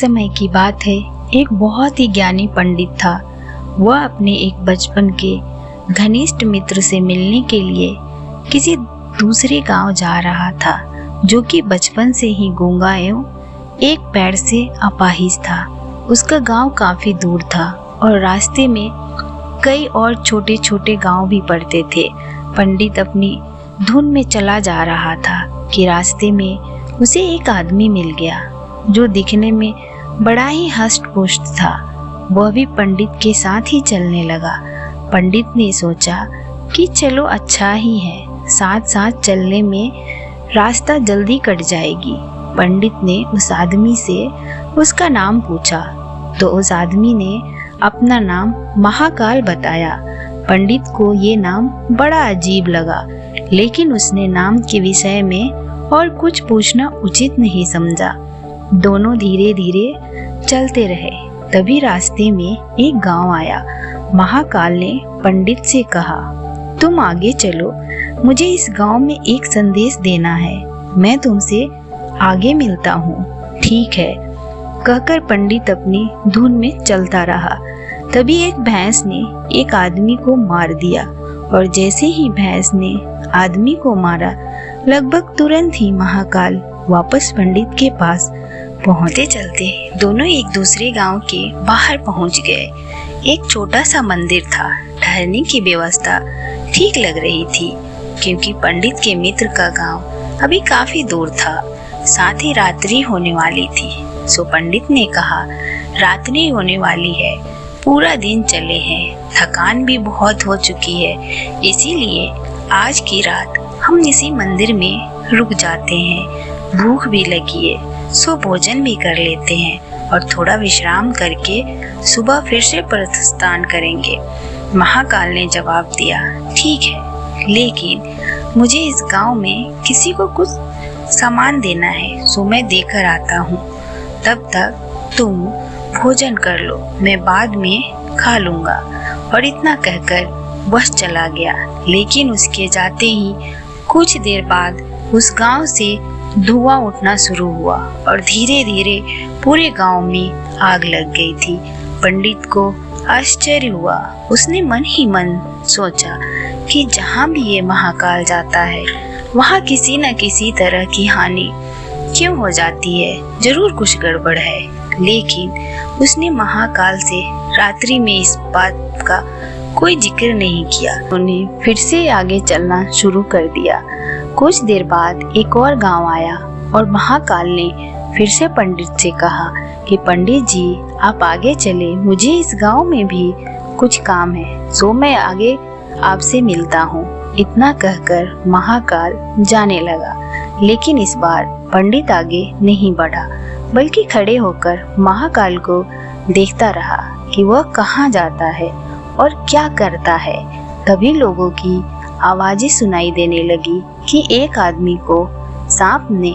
समय की बात है। एक बहुत ही ज्ञानी पंडित था। वह अपने एक बचपन के घनिष्ठ मित्र से मिलने के लिए किसी दूसरे गाँव जा रहा था, जो कि बचपन से ही गूँगा एवं एक पैर से अपाहिज था। उसका गाँव काफ़ी दूर था और रास्ते में कई और छोटे छोटे गाँव भी पड़ते थे। पंडित अपनी धुन में चला जा रहा था कि रास्ते में उसे एक आदमी मिल गया, जो दिखने में बड़ा ही हष्ट था। वह भी पंडित के साथ ही चलने लगा। पंडित ने सोचा कि चलो अच्छा ही है साथ साथ चलने में रास्ता जल्दी कट जाएगी। पंडित ने उस आदमी से उसका नाम पूछा। तो उस आदमी ने अपना नाम महाकाल बताया। पंडित को ये नाम बड़ा अजीब लगा, लेकिन उसने नाम के विषय में और कुछ पूछना उचित नहीं समझा। दोनों धीरे धीरे चलते रहे। तभी रास्ते में एक गाँव आया। महाकाल ने पंडित से कहा, तुम आगे चलो। मुझे इस गाँव में एक संदेश देना है। मैं तुमसे आगे मिलता हूँ। ठीक है। कहकर पंडित अपनी धुन में चलता रहा। तभी एक भैंस ने एक आदमी को मार दिया और जैसे ही भैंस ने आदमी को मारा, लगभग तुरंत ही महाकाल वापस पंडित के पास पहुँचते चलते दोनों एक दूसरे गाँव के बाहर पहुँच गए। एक छोटा सा मंदिर था, ठहरने की व्यवस्था ठीक लग रही थी, क्योंकि पंडित के मित्र का गाँव अभी काफ़ी दूर था, साथ ही रात्रि होने वाली थी। सो पंडित ने कहा, रात्रि होने वाली है, पूरा दिन चले हैं, थकान भी बहुत हो चुकी है, इसीलिए आज की रात हम इसी मंदिर में रुक जाते हैं, भूख भी लगी है। सो भोजन भी कर लेते हैं और थोड़ा विश्राम करके सुबह फिर से प्रस्थान करेंगे। महाकाल ने जवाब दिया, ठीक है, लेकिन मुझे इस गाँव में किसी को कुछ सामान देना है, सो मैं देकर आता हूँ। तब तक तुम भोजन कर लो, मैं बाद में खा लूँगा। और इतना कहकर बस चला गया। लेकिन उसके जाते ही कुछ देर बाद उस गाँव से धुआँ उठना शुरू हुआ और धीरे धीरे पूरे गाँव में आग लग गई थी। पंडित को आश्चर्य हुआ। उसने मन ही मन सोचा कि जहाँ भी ये महाकाल जाता है, वहाँ किसी न किसी तरह की हानि क्यों हो जाती है? ज़रूर कुछ गड़बड़ है। लेकिन उसने महाकाल से रात्रि में इस बात का कोई ज़िक्र नहीं किया। उन्हें फिर से आगे चलना शुरू कर दिया। कुछ देर बाद एक और गाँव आया और महाकाल ने फिर से पंडित से कहा कि, पंडित जी, आप आगे चले। मुझे इस गाँव में भी कुछ काम है, सो मैं आगे आपसे मिलता हूँ। इतना कहकर महाकाल जाने लगा। लेकिन इस बार पंडित आगे नहीं बढ़ा, बल्कि खड़े होकर महाकाल को देखता रहा कि वह कहाँ जाता है और क्या करता है। तभी लोगों की आवाज़ें सुनाई देने लगी कि एक आदमी को सांप ने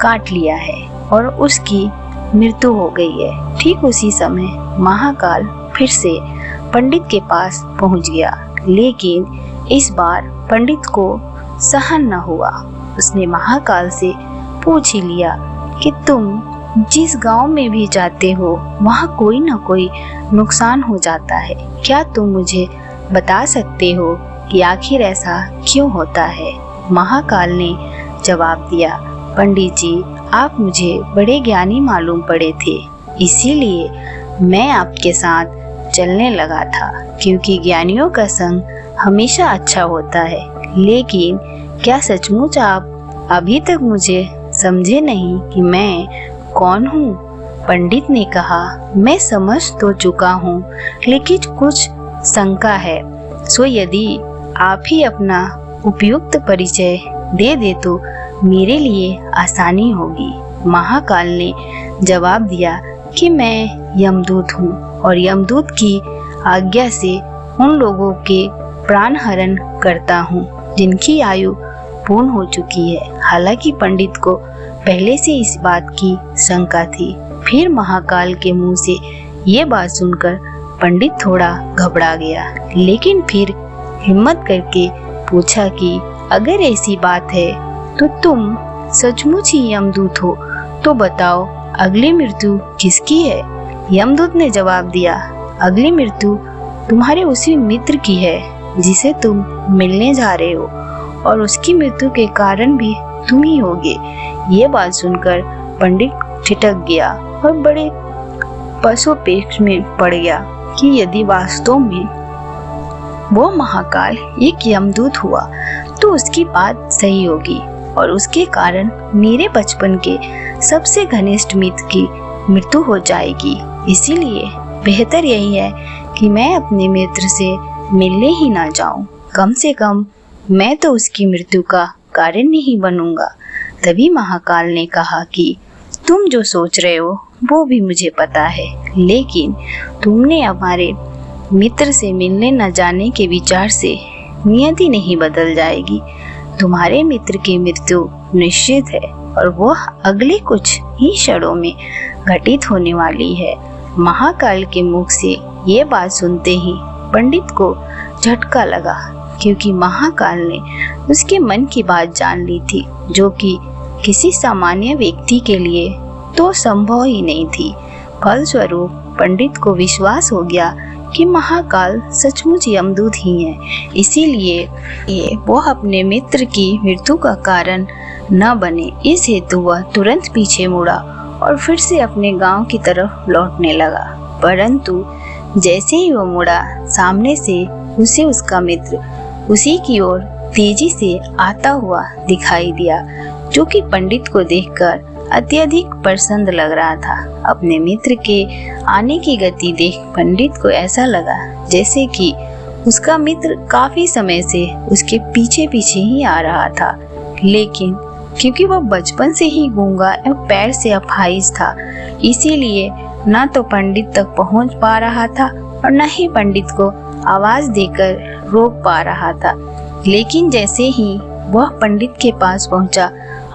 काट लिया है और उसकी मृत्यु हो गई है। ठीक उसी समय महाकाल फिर से पंडित के पास पहुँच गया। लेकिन इस बार पंडित को सहन न हुआ। उसने महाकाल से पूछ ही लिया कि तुम जिस गाँव में भी जाते हो, वहाँ कोई ना कोई नुकसान हो जाता है। क्या तुम मुझे बता सकते हो कि आखिर ऐसा क्यों होता है? महाकाल ने जवाब दिया, पंडित जी, आप मुझे बड़े ज्ञानी मालूम पड़े थे, इसीलिए मैं आपके साथ चलने लगा था, क्योंकि ज्ञानियों का संग हमेशा अच्छा होता है। लेकिन क्या सचमुच आप अभी तक मुझे समझे नहीं कि मैं कौन हूँ? पंडित ने कहा, मैं समझ तो चुका हूँ, लेकिन कुछ शंका है। सो यदि आप ही अपना उपयुक्त परिचय दे दे तो मेरे लिए आसानी होगी। महाकाल ने जवाब दिया कि मैं यमदूत हूँ और यमदूत की आज्ञा से उन लोगों के प्राण हरण करता हूँ, जिनकी आयु पूर्ण हो चुकी है। हालाँकि पंडित को पहले से इस बात की शंका थी। फिर महाकाल के मुँह से ये बात सुनकर पंडित थोड़ा घबरा गया। लेकिन फिर हिम्मत करके पूछा कि, अगर ऐसी बात है तो तुम सचमुच ही यमदूत हो। तो बताओ, अगली मृत्यु किसकी है? यमदूत ने जवाब दिया, अगली मृत्यु तुम्हारे उसी मित्र की है, जिसे तुम मिलने जा रहे हो। और उसकी मृत्यु के कारण भी तुम ही होगे। ये बात सुनकर पंडित ठिठक गया और बड़े पशुपेक्ष में पड़ गया कि यदि वास्तव में वो महाकाल एक यमदूत हुआ तो उसकी बात सही होगी और उसके कारण मेरे बचपन के सबसे घनिष्ठ मित्र की मृत्यु हो जाएगी। इसीलिए बेहतर यही है कि मैं अपने मित्र से मिलने ही ना जाऊँ। कम से कम मैं तो उसकी मृत्यु का कारण नहीं बनूँगा। तभी महाकाल ने कहा कि तुम जो सोच रहे हो, वो भी मुझे पता है। लेकिन तुमने हमारे मित्र से मिलने न जाने के विचार से नियति नहीं बदल जाएगी। तुम्हारे मित्र की मृत्यु निश्चित है और वह अगले कुछ ही क्षणों में घटित होने वाली है। महाकाल के मुख से ये बात सुनते ही पंडित को झटका लगा। क्योंकि महाकाल ने उसके मन की बात जान ली थी, जो कि किसी सामान्य व्यक्ति के लिए तो संभव ही नहीं थी। फलस्वरूप पंडित को विश्वास हो गया कि महाकाल सचमुच यमदूत ही है। इसीलिए ये वो अपने मित्र की मृत्यु का कारण न बने। इस हेतु वह तुरंत पीछे मुड़ा और फिर से अपने गाँव की तरफ़ लौटने लगा। परंतु जैसे ही वो मुड़ा, सामने से उसे उसका मित्र उसी की ओर तेज़ी से आता हुआ दिखाई दिया, जो कि पंडित को देखकर अत्यधिक प्रसन्न लग रहा था। अपने मित्र के आने की गति देख पंडित को ऐसा लगा जैसे कि उसका मित्र काफ़ी समय से उसके पीछे पीछे ही आ रहा था। लेकिन क्योंकि वह बचपन से ही गूँगा एवं पैर से अफाइज था, इसीलिए न तो पंडित तक पहुँच पा रहा था और न ही पंडित को आवाज़ देकर रोक पा रहा था। लेकिन जैसे ही वह पंडित के पास पहुँचा,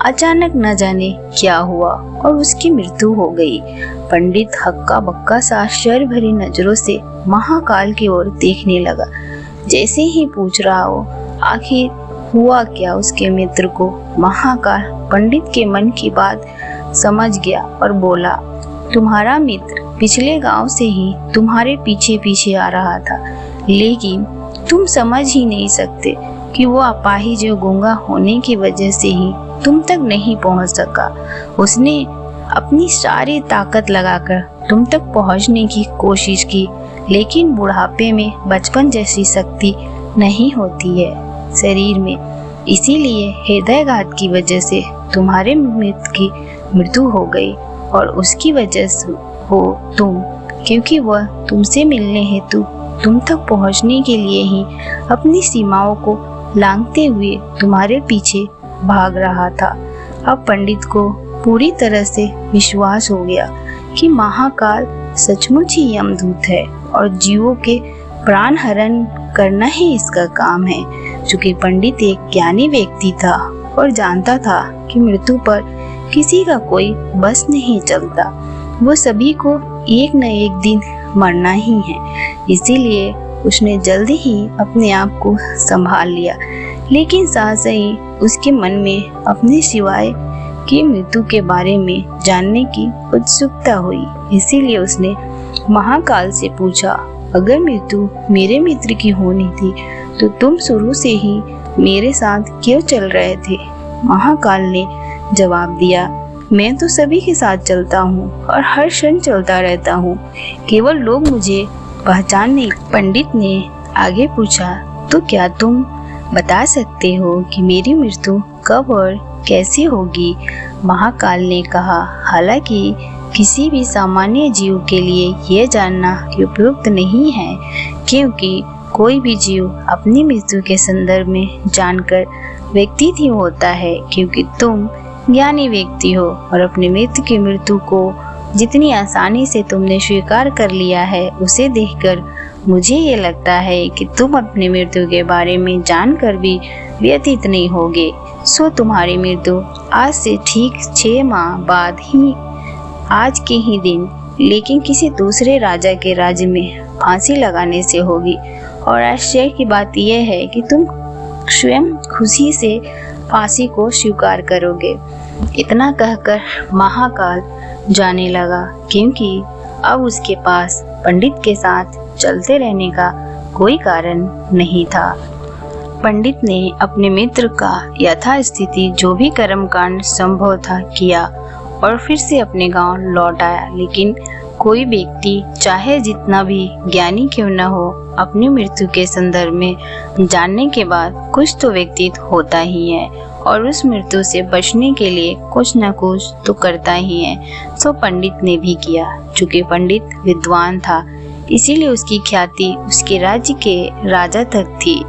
अचानक न जाने क्या हुआ और उसकी मृत्यु हो गई। पंडित हक्का बक्का सा आश्चर्य भरी नज़रों से महाकाल की ओर देखने लगा। जैसे ही पूछ रहा हो, आखिर हुआ क्या उसके मित्र को? महाकाल पंडित के मन की बात समझ गया और बोला, तुम्हारा मित्र पिछले गाँव से ही तुम्हारे पीछे पीछे आ रहा था। लेकिन तुम समझ ही नहीं सकते कि वो अपाहिज जो गूँगा होने की वजह से ही तुम तक नहीं पहुँच सका। उसने अपनी सारी ताकत लगाकर तुम तक पहुँचने की कोशिश की, लेकिन बुढ़ापे में बचपन जैसी शक्ति नहीं होती है शरीर में। इसीलिए हृदयघात की वजह से तुम्हारे मित्र की मृत्यु हो गई और उसकी वजह से हो तुम, क्योंकि वह तुमसे मिलने हेतु तुम तक पहुँचने के लिए ही अपनी सीमाओं को लांगते हुए तुम्हारे पीछे भाग रहा था। अब पंडित को पूरी तरह से विश्वास हो गया कि महाकाल सचमुच ही यमदूत है और जीवों के प्राण हरण करना ही इसका काम है, चूँकि पंडित एक ज्ञानी व्यक्ति था और जानता था कि मृत्यु पर किसी का कोई बस नहीं चलता। वो सभी को एक न एक दिन मरना ही है। इसीलिए उसने जल्दी ही अपने आप को संभाल लिया। लेकिन ही उसके मन में अपने सिवाय की मृत्यु के बारे में जानने की उत्सुकता हुई। इसीलिए उसने महाकाल से पूछा, अगर मृत्यु मेरे मित्र की होनी थी तो तुम शुरू से ही मेरे साथ क्यों चल रहे थे? महाकाल ने जवाब दिया मैं तो सभी के साथ चलता हूँ और हर क्षण चलता रहता हूँ। केवल लोग मुझे पहचान नहीं पंडित ने आगे पूछा तो क्या तुम बता सकते हो कि मेरी मृत्यु कब और कैसे होगी? महाकाल ने कहा, हालाँकि किसी भी सामान्य जीव के लिए यह जानना उपयुक्त नहीं है, क्योंकि कोई भी जीव अपनी मृत्यु के संदर्भ में जानकर व्यक्ति ही होता है, क्योंकि तुम ज्ञानी व्यक्ति हो और अपने मित्र की मृत्यु को जितनी आसानी से तुमने स्वीकार कर लिया है, उसे देखकर मुझे ये लगता है कि तुम अपनी मृत्यु के बारे में जानकर भी व्यतीत नहीं होगे। सो तुम्हारी मृत्यु आज से ठीक छह माह बाद ही, आज के ही दिन, लेकिन किसी दूसरे राजा के राज्य में फांसी लगाने से होगी। और आश्चर्य की बात यह है कि तुम स्वयं खुशी से फांसी को स्वीकार करोगे। इतना कहकर महाकाल जाने लगा, क्योंकि अब उसके पास पंडित के साथ चलते रहने का कोई कारण नहीं था। पंडित ने अपने मित्र का यथास्थिति जो भी कर्मकांड संभव था किया और फिर से अपने गाँव लौट आया, लेकिन कोई व्यक्ति, चाहे जितना भी ज्ञानी क्यों न हो, अपनी मृत्यु के संदर्भ में जानने के बाद कुछ तो व्यक्तित्व होता ही है और उस मृत्यु से बचने के लिए कुछ न कुछ तो करता ही है। सो पंडित ने भी किया, चूँकि पंडित विद्वान था, इसीलिए उसकी ख्याति उसके राज्य के राजा तक थी।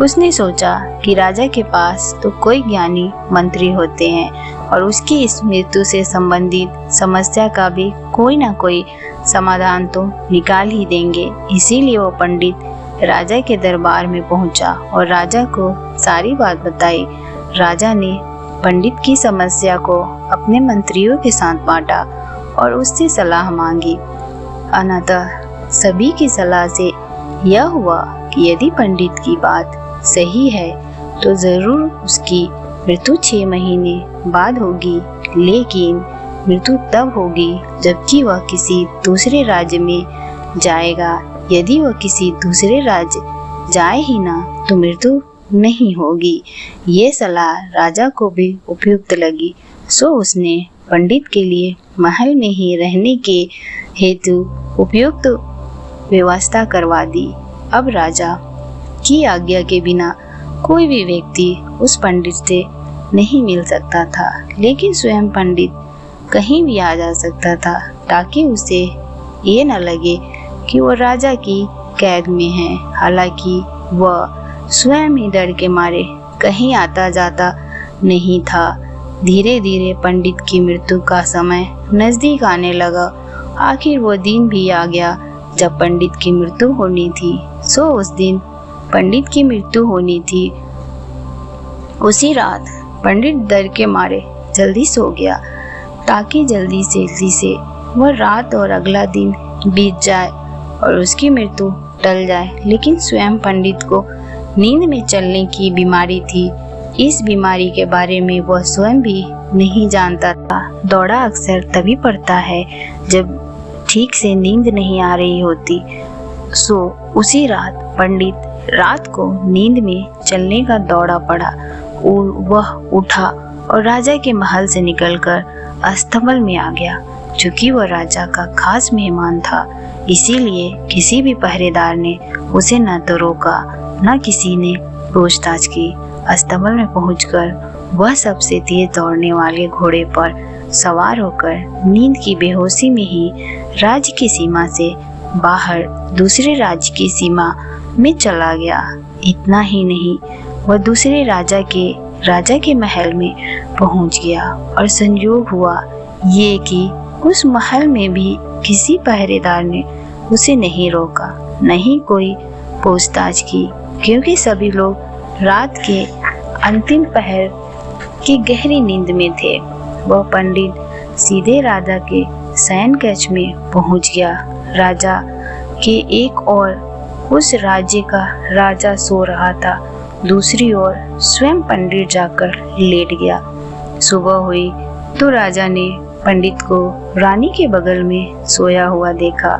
उसने सोचा कि राजा के पास तो कोई ज्ञानी मंत्री होते हैं और उसकी इस मृत्यु से संबंधित समस्या का भी कोई ना कोई समाधान तो निकाल ही देंगे। इसीलिए वो पंडित राजा के दरबार में पहुँचा और राजा को सारी बात बताई। राजा ने पंडित की समस्या को अपने मंत्रियों के साथ बांटा और उससे सलाह मांगी। अनतः सभी की सलाह से यह हुआ कि यदि पंडित की बात सही है तो ज़रूर उसकी मृत्यु छह महीने बाद होगी। लेकिन मृत्यु तब होगी जबकि वह किसी दूसरे राज्य में जाएगा। यदि वह किसी दूसरे राज्य जाए ही ना तो मृत्यु नहीं होगी। ये सलाह राजा को भी उपयुक्त लगी। सो उसने पंडित के लिए महल में ही रहने के हेतु उपयुक्त व्यवस्था करवा दी। अब राजा की आज्ञा के बिना कोई भी व्यक्ति उस पंडित से नहीं मिल सकता था। लेकिन स्वयं पंडित कहीं भी आ जा सकता था, ताकि उसे ये न लगे कि वो राजा की कैद में है। हालाँकि वह स्वयं ही डर के मारे कहीं आता जाता नहीं था। धीरे धीरे पंडित की मृत्यु का समय नज़दीक आने लगा। आखिर वो दिन भी आ गया जब पंडित की मृत्यु होनी थी। सो उस दिन पंडित की मृत्यु होनी थी। उसी रात पंडित डर के मारे जल्दी सो गया। ताकि जल्दी से जल्दी से, वह रात और अगला दिन बीत जाए और उसकी मृत्यु टल जाए। लेकिन स्वयं पंडित को नींद में चलने की बीमारी थी। इस बीमारी के बारे में वह स्वयं भी नहीं जानता था। दौड़ा अक्सर तभी पड़ता है जब ठीक से नींद नहीं आ रही होती। सो, उसी रात पंडित रात को नींद में चलने का दौड़ा पड़ा। वह उठा और राजा के महल से निकलकर अस्तबल में आ गया चूँकि वह राजा का खास मेहमान था। इसीलिए किसी भी पहरेदार ने उसे न तो रोका, न किसी ने पूछताछ की। अस्तबल में पहुंचकर वह सबसे तेज दौड़ने वाले घोड़े पर सवार होकर नींद की बेहोशी में ही राज्य की सीमा से बाहर दूसरे राज्य की सीमा में चला गया। इतना ही नहीं वह दूसरे राजा के राजा के महल में पहुँच गया और संयोग हुआ ये कि उस महल में भी किसी पहरेदार ने उसे नहीं रोका, नहीं कोई पूछताछ की, क्योंकि सभी लोग रात के अंतिम पहर की गहरी नींद में थे। वह पंडित सीधे राजा के सैन कक्ष में पहुँच गया। राजा के एक और उस राज्य का राजा सो रहा था। दूसरी ओर स्वयं पंडित जाकर लेट गया। सुबह हुई तो राजा ने पंडित को रानी के बगल में सोया हुआ देखा।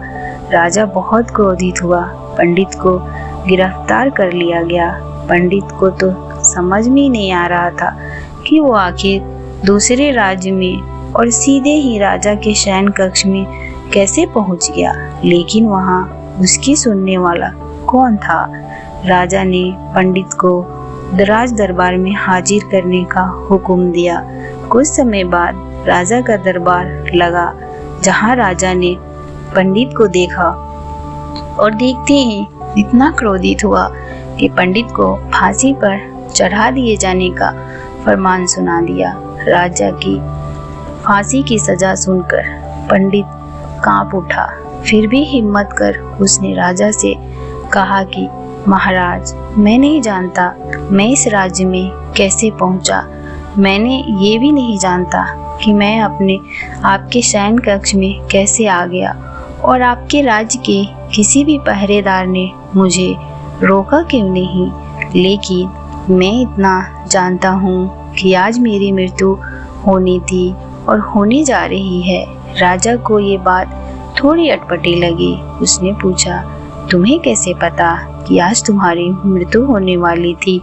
राजा बहुत क्रोधित हुआ। पंडित को गिरफ़्तार कर लिया गया। पंडित को तो समझ में नहीं आ रहा था कि वो आखिर दूसरे राज्य में और सीधे ही राजा के शयन कक्ष में कैसे पहुँच गया। लेकिन वहाँ उसकी सुनने वाला कौन था? राजा ने पंडित को दराज दरबार में हाजिर करने का हुक्म दिया। कुछ समय बाद राजा का दरबार लगा, जहाँ राजा ने पंडित को देखा और देखते ही इतना क्रोधित हुआ कि पंडित को फांसी पर चढ़ा दिए जाने का फरमान सुना दिया। राजा की फांसी की सजा सुनकर पंडित काँप उठा। फिर भी हिम्मत कर उसने राजा से कहा कि महाराज, मैं नहीं जानता, मैं इस राज्य में कैसे पहुँचा। मैंने ये भी नहीं जानता कि मैं अपने, आपके शयन कक्ष में कैसे आ गया और आपके राज्य के किसी भी पहरेदार ने मुझे रोका क्यों नहीं। लेकिन मैं इतना जानता हूँ कि आज मेरी मृत्यु होनी थी और होने जा रही है। राजा को ये बात थोड़ी अटपटी लगी। उसने पूछा तुम्हें कैसे पता कि आज तुम्हारी मृत्यु होने वाली थी?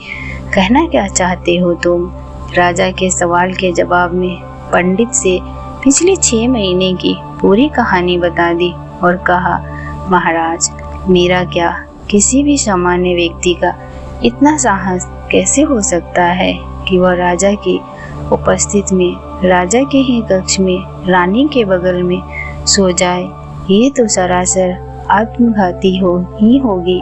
कहना क्या चाहते हो तुम? राजा के सवाल के जवाब में पंडित से पिछले छह महीने की पूरी कहानी बता दी और कहा, महाराज, मेरा क्या किसी भी सामान्य व्यक्ति का इतना साहस कैसे हो सकता है कि वह राजा की उपस्थित में, राजा के ही कक्ष में, रानी के बगल में सो जाए? ये तो सरासर आत्मघाती हो, ही होगी।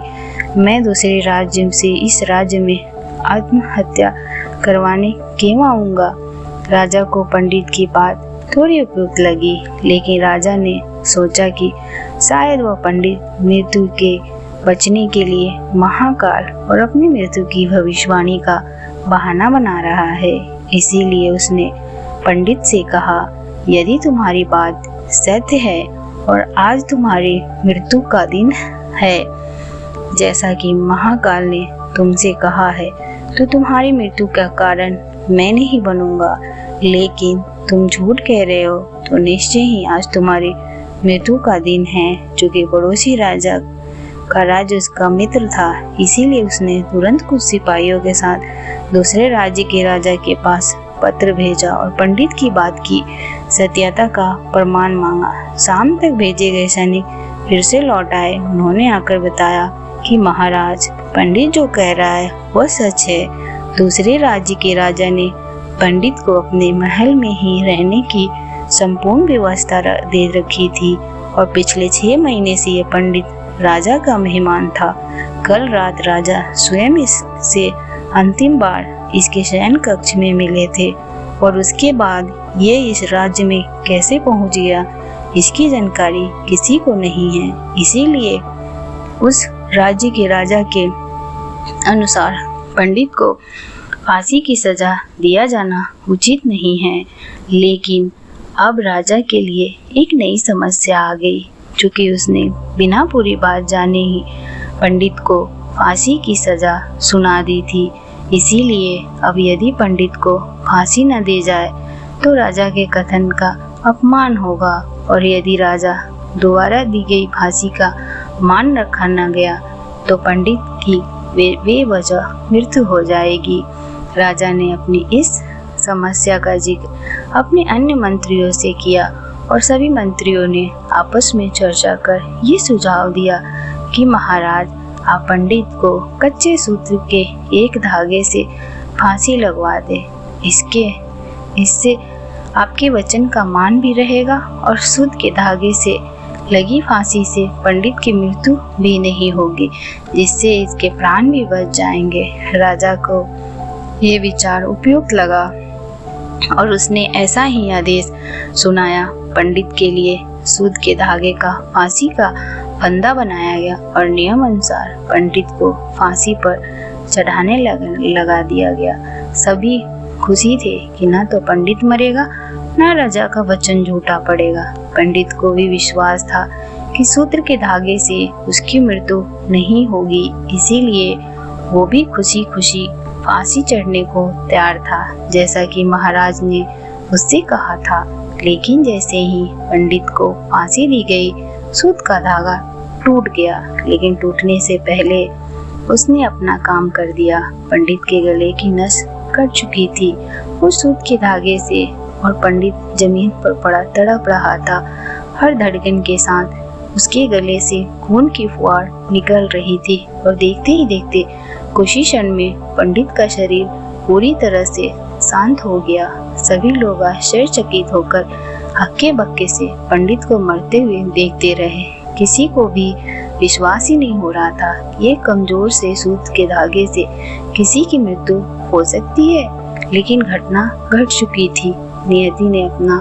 मैं दूसरे राज्य से इस राज्य में आत्महत्या करवाने क्यों आऊँगा? राजा को पंडित की बात थोड़ी उपयुक्त लगी, लेकिन राजा ने सोचा कि शायद वह पंडित मृत्यु के बचने के लिए महाकाल और अपनी मृत्यु की भविष्यवाणी का बहाना बना रहा है। इसीलिए उसने पंडित से कहा, यदि तुम्हारी बात सत्य है और आज तुम्हारी मृत्यु का दिन है। जैसा कि महाकाल ने तुमसे कहा है तो तुम्हारी मृत्यु का कारण मैं नहीं बनूँगा। लेकिन तुम झूठ कह रहे हो तो निश्चय ही आज तुम्हारी मृत्यु का दिन है, जो पड़ोसी राजा का राज उसका मित्र था। इसीलिए उसने तुरंत कुछ सिपाहियों के साथ दूसरे राज्य के राजा के पास पत्र भेजा और पंडित की बात की। सत्यता का प्रमाण मांगा। शाम तक भेजे गए सैनिक फिर से लौट आए। उन्होंने आकर बताया कि महाराज, पंडित जो कह रहा है, वह सच है। दूसरे राज्य के राजा ने पंडित को अपने महल में ही रहने की संपूर्ण व्यवस्था दे रखी थी और पिछले छह महीने से यह पंडित राजा का मेहमान था। कल रात राजा स्वयं इससे अंतिम बार इसके शयन कक्ष में मिले थे और उसके बाद ये इस राज्य में कैसे पहुँच गया, इसकी जानकारी किसी को नहीं है। इसीलिए उस राज्य के राजा के अनुसार पंडित को फांसी की सजा दिया जाना उचित नहीं है। लेकिन अब राजा के लिए एक नई समस्या आ गई, चूँकि उसने बिना पूरी बात जाने ही पंडित को फांसी की सजा सुना दी थी। इसीलिए अब यदि पंडित को फांसी न दी जाए तो राजा के कथन का अपमान होगा। और यदि राजा दोबारा दी गई फांसी का मान रखा न गया तो पंडित की वे बेवजह मृत्यु हो जाएगी। राजा ने अपनी इस समस्या का ज़िक्र अपने अन्य मंत्रियों से किया और सभी मंत्रियों ने आपस में चर्चा कर ये सुझाव दिया कि महाराज आप पंडित को कच्चे सूत्र के एक धागे से फांसी लगवा दे। इसके, इससे आपके वचन का मान भी रहेगा और शुद्ध के धागे से लगी फांसी से पंडित की मृत्यु भी नहीं होगी, जिससे इसके प्राण भी बच जाएँगे। राजा को ये विचार उपयुक्त लगा और उसने ऐसा ही आदेश सुनाया। पंडित के लिए सूद के धागे का, फांसी का फंदा बनाया गया और नियम अनुसार पंडित को फांसी पर चढ़ाने लग, लगा दिया गया। सभी खुशी थे कि ना तो पंडित मरेगा ना राजा का वचन झूठा पड़ेगा। पंडित को भी विश्वास था कि सूत्र के धागे से उसकी मृत्यु नहीं होगी इसीलिए वो भी खुशी खुशी फांसी चढ़ने को तैयार था जैसा कि महाराज ने उससे कहा था। लेकिन जैसे ही पंडित को फांसी दी गई सूत का धागा टूट गया, लेकिन टूटने से पहले उसने अपना काम कर दिया। पंडित के गले की नस कट चुकी थी। उस सूत के धागे से और पंडित ज़मीन पर पड़ा तड़प रहा था। हर धड़कन के साथ उसके गले से खून की फुहार निकल रही थी और देखते ही देखते कुछ ही क्षण में पंडित का शरीर पूरी तरह से शांत हो गया। सभी लोग आश्चर्यचकित होकर हक्के बक्के से पंडित को मरते हुए देखते रहे। किसी को भी विश्वास ही नहीं हो रहा था ये कमज़ोर से सूत के धागे से किसी की मृत्यु हो सकती है। लेकिन घटना घट चुकी थी। नियति ने अपना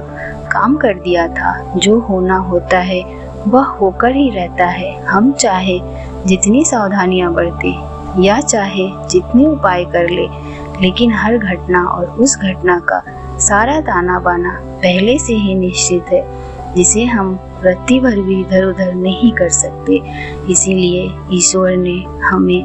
काम कर दिया था। जो होना होता है, वह होकर ही रहता है। हम चाहे जितनी सावधानियाँ बरते, या चाहे जितने उपाय कर ले, लेकिन हर घटना और उस घटना का सारा दाना बाना पहले से ही निश्चित है। जिसे हम रत्ती भर भी इधर उधर नहीं कर सकते। इसीलिए ईश्वर ने हमें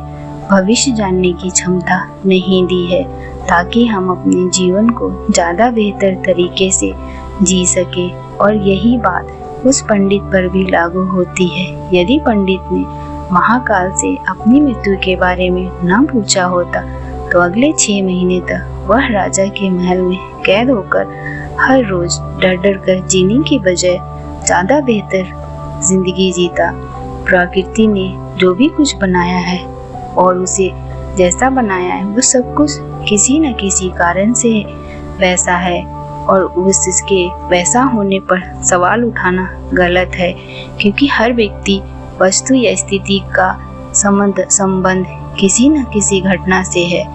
भविष्य जानने की क्षमता नहीं दी है, ताकि हम अपने जीवन को ज़्यादा बेहतर तरीके से जी सके। और यही बात उस पंडित पर भी लागू होती है। यदि पंडित ने महाकाल से अपनी मृत्यु के बारे में न पूछा होता तो अगले छह महीने तक वह राजा के महल में कैद होकर हर रोज डर डर कर जीने की बजाय ज़्यादा बेहतर ज़िंदगी जीता। प्रकृति ने जो भी कुछ बनाया है और उसे जैसा बनाया है, वो सब कुछ किसी न किसी कारण से वैसा है और उस इसके वैसा होने पर सवाल उठाना गलत है, क्योंकि हर व्यक्ति वस्तु या स्थिति का संबंध संबंध किसी न किसी घटना से है।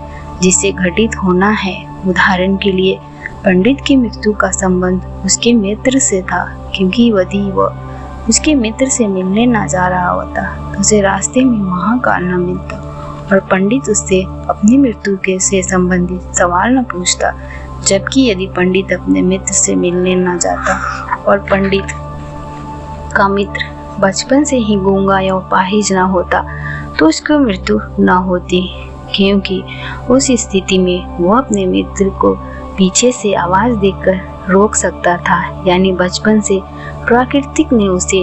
जिसे घटित होना है उदाहरण के लिए पंडित की मृत्यु का संबंध उसके मित्र से था, क्योंकि यदि वह उसके मित्र से मिलने न जा रहा होता तो उसे रास्ते में महाकाल न मिलता। और पंडित उससे अपनी मृत्यु के से संबंधित सवाल न पूछता, जबकि यदि पंडित अपने मित्र से मिलने न जाता और पंडित का मित्र बचपन से ही गूँगा या उपाहिज न होता तो उसकी मृत्यु न होती, क्योंकि उस स्थिति में वो अपने मित्र को पीछे से आवाज़ देकर रोक सकता था, यानी बचपन से प्राकृतिक ने उसे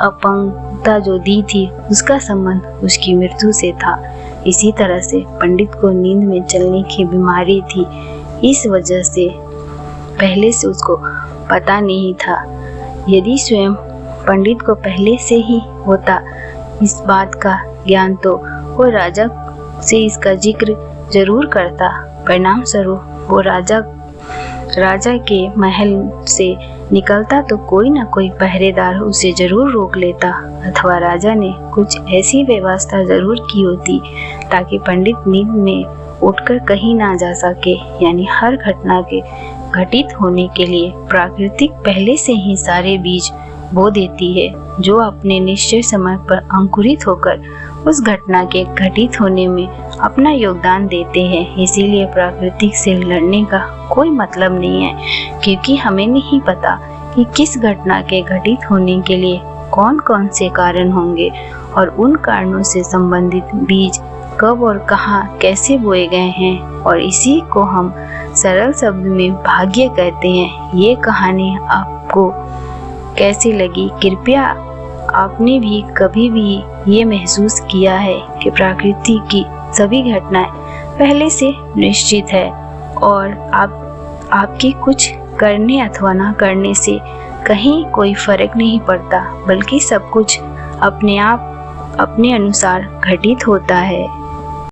अपंगता जो दी थी, उसका संबंध उसकी मृत्यु से था। इसी तरह से पंडित को नींद में चलने की बीमारी थी। इस वजह से पहले से उसको पता नहीं था। यदि स्वयं पंडित को पहले से ही होता इस बात का ज्ञान तो वो राजा से इसका ज़िक्र ज़रूर करता। परिणाम स्वरूप वो राजा राजा के महल से निकलता तो कोई ना कोई पहरेदार उसे ज़रूर रोक लेता, अथवा राजा ने कुछ ऐसी व्यवस्था ज़रूर की होती, ताकि पंडित नींद में उठकर कहीं ना जा सके, यानी हर घटना के घटित होने के लिए प्राकृतिक पहले से ही सारे बीज बो देती है, जो अपने निश्चय समय पर अंकुरित होकर उस घटना के घटित होने में अपना योगदान देते हैं। इसीलिए प्राकृतिक से लड़ने का कोई मतलब नहीं है, क्योंकि हमें नहीं पता कि किस घटना के घटित होने के लिए कौन कौन से कारण होंगे और उन कारणों से संबंधित बीज कब और कहाँ कैसे बोए गए हैं। और इसी को हम सरल शब्द में भाग्य कहते हैं। ये कहानी आपको कैसी लगी? कृपया आपने भी कभी भी ये महसूस किया है कि प्रकृति की सभी घटनाएँ पहले से निश्चित है और आप, आपके कुछ करने अथवा ना करने से कहीं कोई फ़र्क नहीं पड़ता, बल्कि सब कुछ अपने आप, अपने अनुसार घटित होता है।